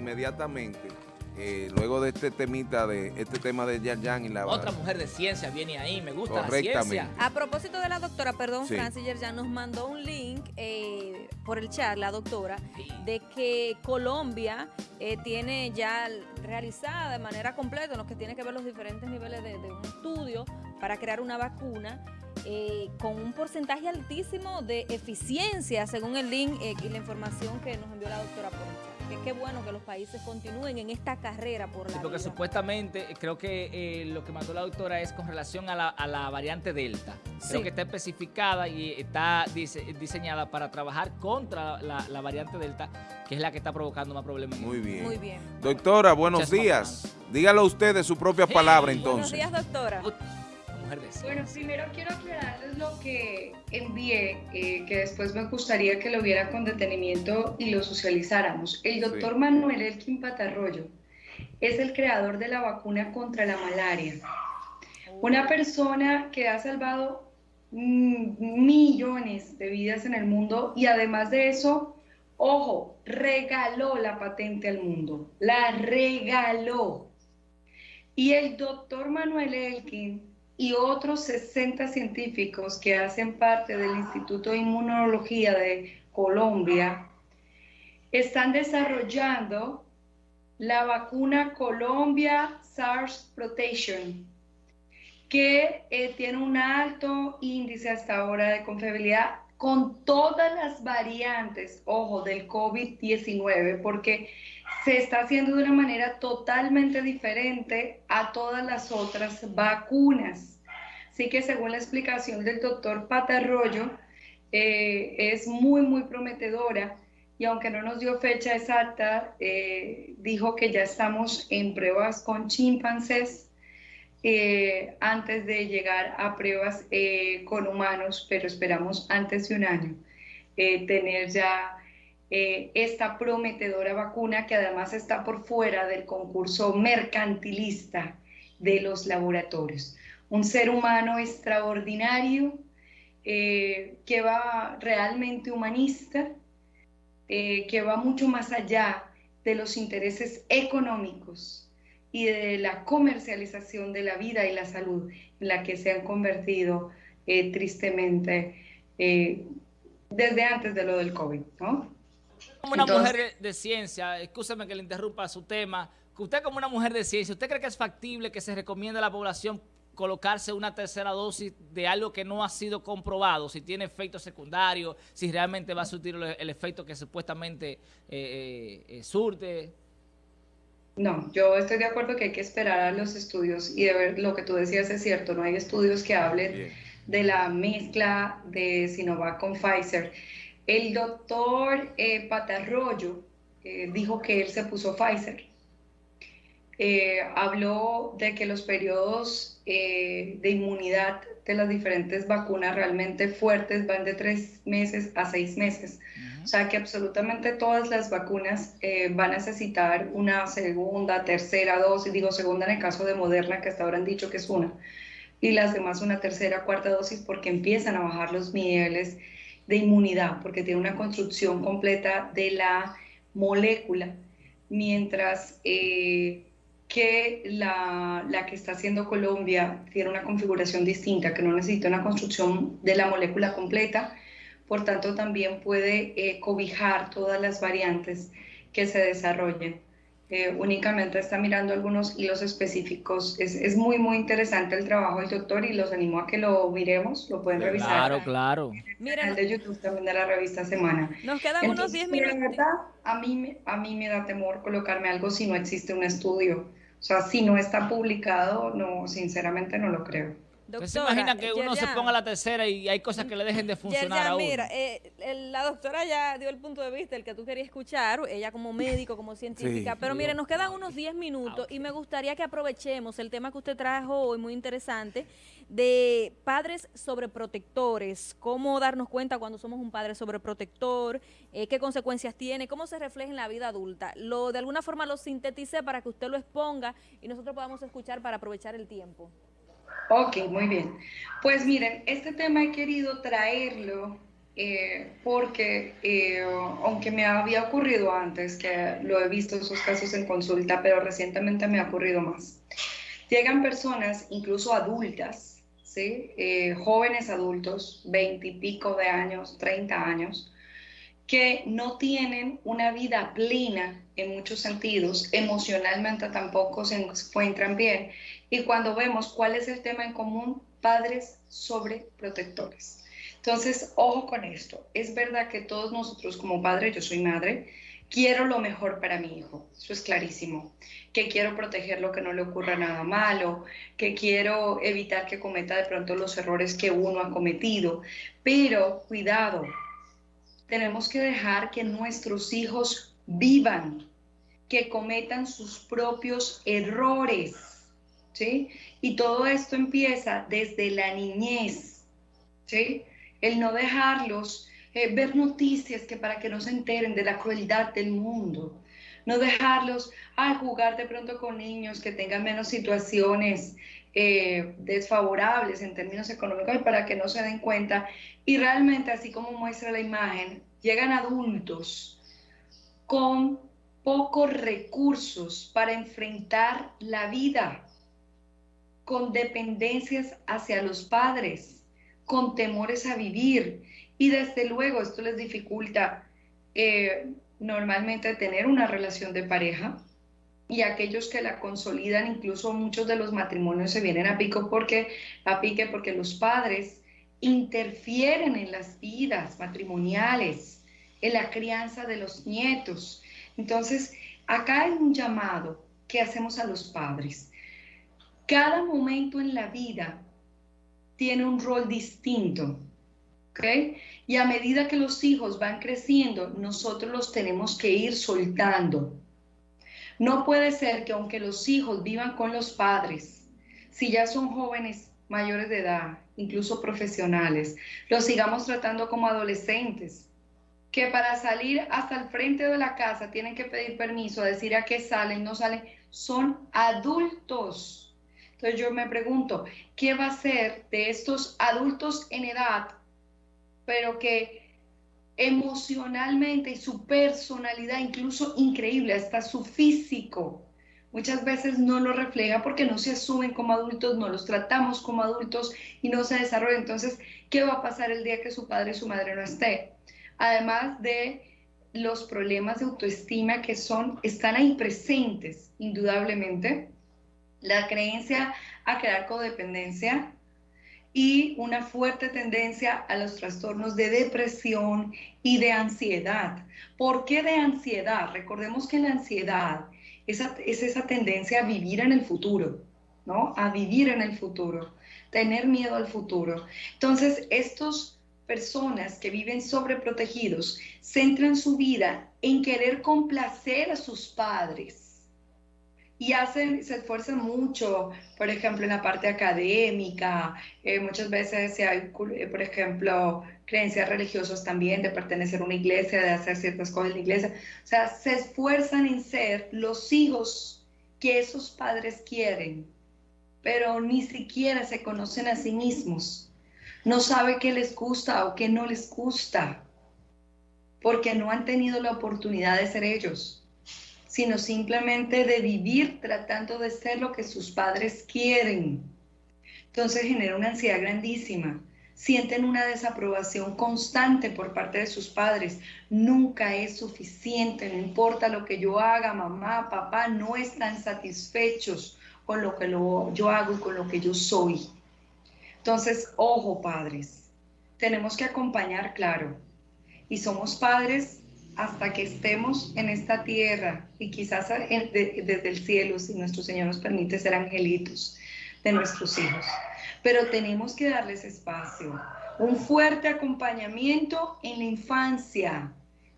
inmediatamente, eh, luego de este temita, de este tema de Yan Yan y la... Otra mujer de ciencia viene ahí, me gusta la ciencia. A propósito de la doctora, perdón, Francis Yerjan nos mandó un link eh, por el chat, la doctora, de que Colombia eh, tiene ya realizada de manera completa, en lo que tiene que ver los diferentes niveles de, de un estudio para crear una vacuna eh, con un porcentaje altísimo de eficiencia, según el link eh, y la información que nos envió la doctora Poncha. Que qué bueno que los países continúen en esta carrera por la sí, porque supuestamente, eh, creo que lo que mandó la doctora es con relación a la, variante Delta. Creo que está especificada y está diseñada para trabajar contra la, variante Delta, que es la que está provocando más problemas. Muy bien. Muy bien. Doctora, buenos días. Dígalo usted de su propia palabra entonces. Buenos días, doctora. Bueno, primero quiero aclararles lo que envié, eh, que después me gustaría que lo viera con detenimiento y lo socializáramos. El doctor Manuel Elkin Patarroyo es el creador de la vacuna contra la malaria. Una persona que ha salvado mm, millones de vidas en el mundo y además de eso, ojo, regaló la patente al mundo, la regaló. Y el doctor Manuel Elkin y otros 60 científicos que hacen parte del Instituto de Inmunología de Colombia están desarrollando la vacuna Colombia SARS Protection, que eh, tiene un alto índice hasta ahora de confiabilidad con todas las variantes, ojo, del COVID-19, porque se está haciendo de una manera totalmente diferente a todas las otras vacunas. Así que según la explicación del doctor Patarroyo, eh, es muy, muy prometedora y aunque no nos dio fecha exacta, eh, dijo que ya estamos en pruebas con chimpancés eh, antes de llegar a pruebas con humanos, pero esperamos antes de un año tener ya esta prometedora vacuna que además está por fuera del concurso mercantilista de los laboratorios. Un ser humano extraordinario eh, que va realmente humanista, eh, que va mucho más allá de los intereses económicos y de la comercialización de la vida y la salud en la que se han convertido tristemente desde antes de lo del COVID, ¿no? Como una mujer de, ciencia, escúcheme que le interrumpa su tema, usted como una mujer de ciencia, ¿usted cree que es factible que se recomiende a la población colocarse una tercera dosis de algo que no ha sido comprobado, si tiene efectos secundarios, si realmente va a surtir el, efecto que supuestamente eh, eh, eh, surte? No, yo estoy de acuerdo que hay que esperar a los estudios y de ver lo que tú decías es cierto, no hay estudios que hablen de la mezcla de Sinovac con Pfizer. El doctor eh, Patarroyo eh, dijo que él se puso Pfizer. Eh, habló de que los periodos de inmunidad de las diferentes vacunas realmente fuertes van de tres meses a seis meses. O sea que absolutamente todas las vacunas van a necesitar una segunda, tercera dosis, digo segunda en el caso de Moderna, que hasta ahora han dicho que es una, y las demás una tercera, cuarta dosis porque empiezan a bajar los niveles de inmunidad, porque tiene una construcción completa de la molécula, mientras eh, que la, la, que está haciendo Colombia tiene una configuración distinta, que no necesita una construcción de la molécula completa, por tanto también puede eh, cobijar todas las variantes que se desarrollen únicamente está mirando algunos hilos específicos. Es, es, muy, muy interesante el trabajo del doctor y los animo a que lo miremos, lo pueden revisar. Claro, claro. Mira, el de YouTube también de la revista Semana. Nos quedan unos 10 minutos. a mí, a mí me da temor colocarme algo si no existe un estudio. O sea, si no está publicado, no, sinceramente no lo creo. Doctora, ¿Se imagina que uno se ponga la tercera y hay cosas que le dejen de funcionar a uno? Mira, eh, la doctora ya dio el punto de vista, el que tú querías escuchar, ella como médico, como científica, pero mire, nos quedan unos 10 minutos y me gustaría que aprovechemos el tema que usted trajo hoy, muy interesante, de padres sobreprotectores, cómo darnos cuenta cuando somos un padre sobreprotector, eh, qué consecuencias tiene, cómo se refleja en la vida adulta. Lo De alguna forma lo sinteticé para que usted lo exponga y nosotros podamos escuchar para aprovechar el tiempo. Ok, muy bien. Pues miren, este tema he querido traerlo eh, porque eh, aunque me había ocurrido antes, que lo he visto esos casos en consulta, pero recientemente me ha ocurrido más. Llegan personas, incluso adultas, ¿sí? Eh, jóvenes adultos, 20 y pico de años, 30 años, que no tienen una vida plena en muchos sentidos, emocionalmente tampoco se encuentran bien. Y cuando vemos cuál es el tema en común, padres sobreprotectores. Entonces, ojo con esto. Es verdad que todos nosotros como padres, yo soy madre, quiero lo mejor para mi hijo, eso es clarísimo, que quiero protegerlo, que no le ocurra nada malo, que quiero evitar que cometa de pronto los errores que uno ha cometido, pero cuidado, tenemos que dejar que nuestros hijos vivan, que cometan sus propios errores, ¿sí? Y todo esto empieza desde la niñez, ¿sí? El no dejarlos eh, ver noticias que para que no se enteren de la crueldad del mundo, no dejarlos a jugar de pronto con niños que tengan menos situaciones eh, desfavorables en términos económicos y para que no se den cuenta. Y realmente, así como muestra la imagen, llegan adultos con pocos recursos para enfrentar la vida, con dependencias hacia los padres, con temores a vivir. Y desde luego esto les dificulta eh, normalmente tener una relación de pareja, y aquellos que la consolidan, incluso muchos de los matrimonios se vienen a pico porque a pique porque los padres interfieren en las vidas matrimoniales, en la crianza de los nietos. Entonces, acá hay un llamado que hacemos a los padres. Cada momento en la vida tiene un rol distinto, ¿ok? Y a medida que los hijos van creciendo, nosotros los tenemos que ir soltando no puede ser que aunque los hijos vivan con los padres, si ya son jóvenes mayores de edad, incluso profesionales, los sigamos tratando como adolescentes, que para salir hasta el frente de la casa tienen que pedir permiso, a decir a qué salen, no salen, son adultos. Entonces yo me pregunto, ¿qué va a ser de estos adultos en edad, pero que emocionalmente y su personalidad, incluso increíble, hasta su físico. Muchas veces no lo refleja porque no se asumen como adultos, no los tratamos como adultos y no se desarrolla. Entonces, ¿qué va a pasar el día que su padre y su madre no esté? Además de los problemas de autoestima que son, están ahí presentes, indudablemente. La creencia a crear codependencia, y una fuerte tendencia a los trastornos de depresión y de ansiedad. ¿Por qué de ansiedad? Recordemos que la ansiedad es, es esa tendencia a vivir en el futuro, ¿no? A vivir en el futuro, tener miedo al futuro. Entonces, estas personas que viven sobreprotegidos centran su vida en querer complacer a sus padres y hacen, se esfuerzan mucho, por ejemplo, en la parte académica, eh, muchas veces si hay, eh, por ejemplo, creencias religiosas también de pertenecer a una iglesia, de hacer ciertas cosas en la iglesia, o sea, se esfuerzan en ser los hijos que esos padres quieren, pero ni siquiera se conocen a sí mismos, no sabe qué les gusta o qué no les gusta, porque no han tenido la oportunidad de ser ellos sino simplemente de vivir tratando de ser lo que sus padres quieren. Entonces genera una ansiedad grandísima. Sienten una desaprobación constante por parte de sus padres. Nunca es suficiente, no importa lo que yo haga, mamá, papá, no están satisfechos con lo que yo hago y con lo que yo soy. Entonces, ojo padres, tenemos que acompañar, claro. Y somos padres hasta que estemos en esta tierra y quizás desde el cielo, si nuestro Señor nos permite ser angelitos de nuestros hijos. Pero tenemos que darles espacio, un fuerte acompañamiento en la infancia.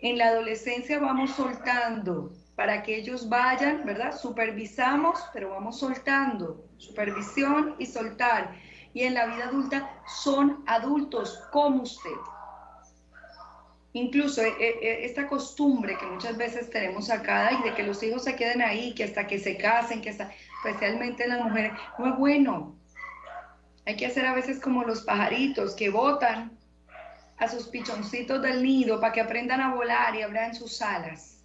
En la adolescencia vamos soltando para que ellos vayan, ¿verdad? Supervisamos, pero vamos soltando. Supervisión y soltar. Y en la vida adulta son adultos como usted. Incluso eh, eh, esta costumbre que muchas veces tenemos acá y de que los hijos se queden ahí, que hasta que se casen, que hasta, especialmente las mujeres, no es bueno. Hay que hacer a veces como los pajaritos que votan a sus pichoncitos del nido para que aprendan a volar y hablar en sus alas.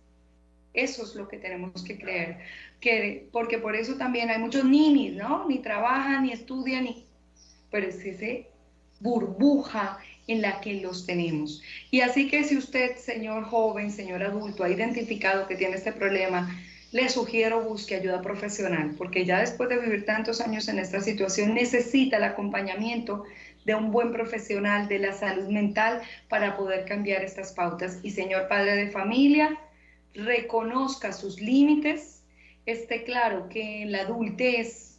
Eso es lo que tenemos que creer, que, porque por eso también hay muchos ninis, ¿no? Ni trabajan, ni estudian, ni... pero es ese burbuja en la que los tenemos. Y así que si usted, señor joven, señor adulto, ha identificado que tiene este problema, le sugiero busque ayuda profesional, porque ya después de vivir tantos años en esta situación necesita el acompañamiento de un buen profesional de la salud mental para poder cambiar estas pautas. Y señor padre de familia, reconozca sus límites, esté claro que en la adultez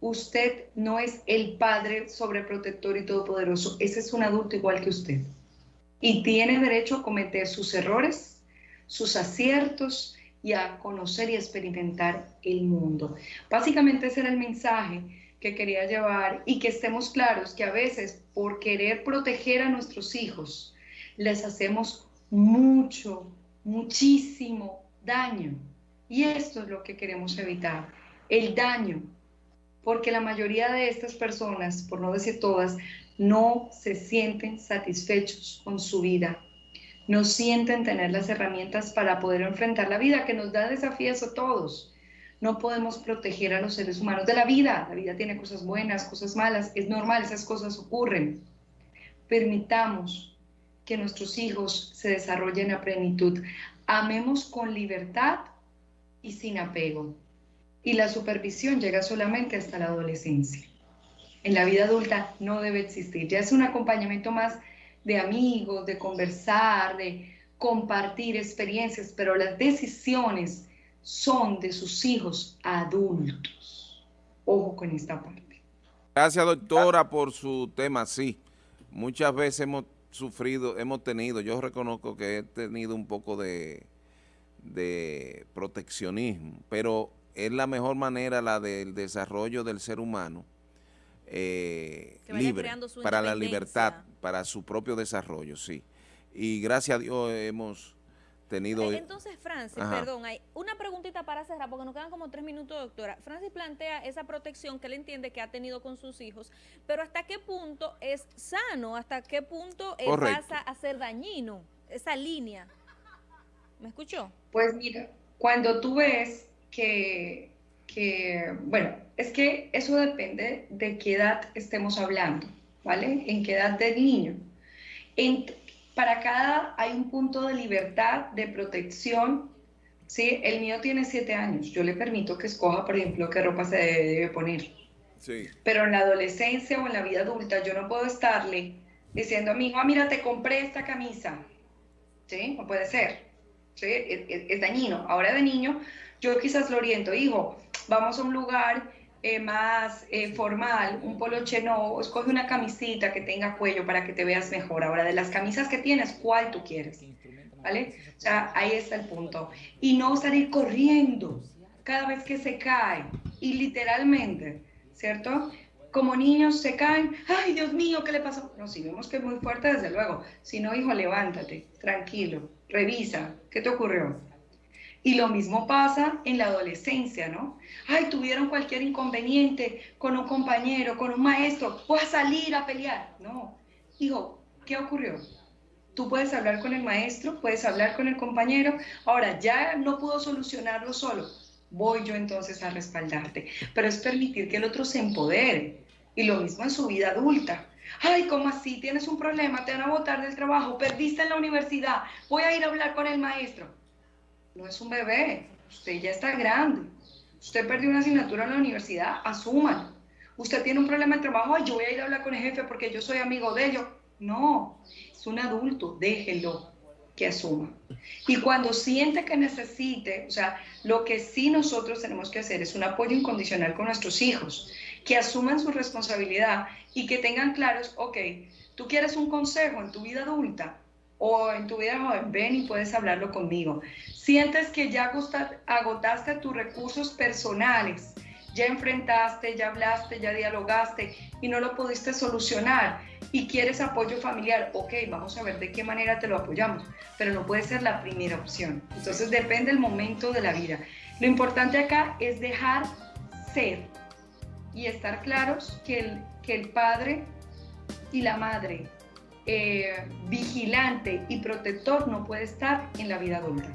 usted no es el padre sobreprotector y todopoderoso, ese es un adulto igual que usted. Y tiene derecho a cometer sus errores, sus aciertos y a conocer y experimentar el mundo. Básicamente ese era el mensaje que quería llevar y que estemos claros que a veces por querer proteger a nuestros hijos les hacemos mucho, muchísimo daño. Y esto es lo que queremos evitar, el daño porque la mayoría de estas personas, por no decir todas, no se sienten satisfechos con su vida, no sienten tener las herramientas para poder enfrentar la vida que nos da desafíos a todos. No podemos proteger a los seres humanos de la vida. La vida tiene cosas buenas, cosas malas. Es normal, esas cosas ocurren. Permitamos que nuestros hijos se desarrollen a plenitud. Amemos con libertad y sin apego y la supervisión llega solamente hasta la adolescencia. En la vida adulta no debe existir, ya es un acompañamiento más de amigos, de conversar, de compartir experiencias, pero las decisiones son de sus hijos adultos. Ojo con esta parte. Gracias doctora por su tema, sí. Muchas veces hemos sufrido, hemos tenido, yo reconozco que he tenido un poco de, de proteccionismo, pero es la mejor manera la del desarrollo del ser humano eh, libre, para la libertad, para su propio desarrollo, sí. Y gracias a Dios hemos tenido... Entonces, Francis, perdón, hay una preguntita para cerrar, porque nos quedan como tres minutos, doctora. Francis plantea esa protección que él entiende que ha tenido con sus hijos, pero ¿hasta qué punto es sano? ¿Hasta qué punto pasa a ser dañino? Esa línea. ¿Me escuchó? Pues mira, cuando tú ves que, bueno, es que eso depende de qué edad estemos hablando, ¿vale? En qué edad del niño. para cada hay un punto de libertad, de protección, ¿sí? El mío tiene siete años, yo le permito que escoja, por ejemplo, qué ropa se debe poner. Sí. Pero en la adolescencia o en la vida adulta yo no puedo estarle diciendo a mi hijo, ah, mira, te compré esta camisa. ¿Sí? No puede ser. ¿Sí? es dañino. Ahora de niño yo quizás lo oriento, hijo, vamos a un lugar eh, más eh, formal, un poloche no, escoge una camisita que tenga cuello para que te veas mejor. Ahora, de las camisas que tienes, ¿cuál tú quieres? ¿Vale? O sea, ahí está el punto. Y no salir corriendo cada vez que se cae, y literalmente, ¿cierto? Como niños se caen, ay Dios mío, ¿qué le pasó? No, si vemos que es muy fuerte, desde luego. Si no, hijo, levántate, tranquilo, revisa, ¿qué te ocurrió? Y lo mismo pasa en la adolescencia, ¿no? Ay, tuvieron cualquier inconveniente con un compañero, con un maestro, voy a salir a pelear. No, hijo, ¿qué ocurrió? Tú puedes hablar con el maestro, puedes hablar con el compañero, ahora ya no pudo solucionarlo solo, voy yo entonces a respaldarte. Pero es permitir que el otro se empodere. Y lo mismo en su vida adulta. Ay, ¿cómo así? Tienes un problema, te van a botar del trabajo, perdiste en la universidad, voy a ir a hablar con el maestro no es un bebé, usted ya está grande. Usted perdió una asignatura en la universidad, asúmalo. Usted tiene un problema de trabajo, yo voy a ir a hablar con el jefe porque yo soy amigo de ellos. No, es un adulto, déjelo que asuma. Y cuando siente que necesite, o sea, lo que sí nosotros tenemos que hacer es un apoyo incondicional con nuestros hijos, que asuman su responsabilidad y que tengan claros, ok, tú quieres un consejo en tu vida adulta, o en tu vida joven, ven y puedes hablarlo conmigo. Sientes que ya agotaste tus recursos personales, ya enfrentaste, ya hablaste, ya dialogaste y no lo pudiste solucionar y quieres apoyo familiar, ok, vamos a ver de qué manera te lo apoyamos, pero no puede ser la primera opción. Entonces depende del momento de la vida. Lo importante acá es dejar ser y estar claros que el, que el padre y la madre eh, vigilante y protector no puede estar en la vida adulta.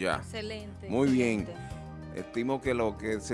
Ya. Excelente. Muy excelente. bien. Estimo que lo que se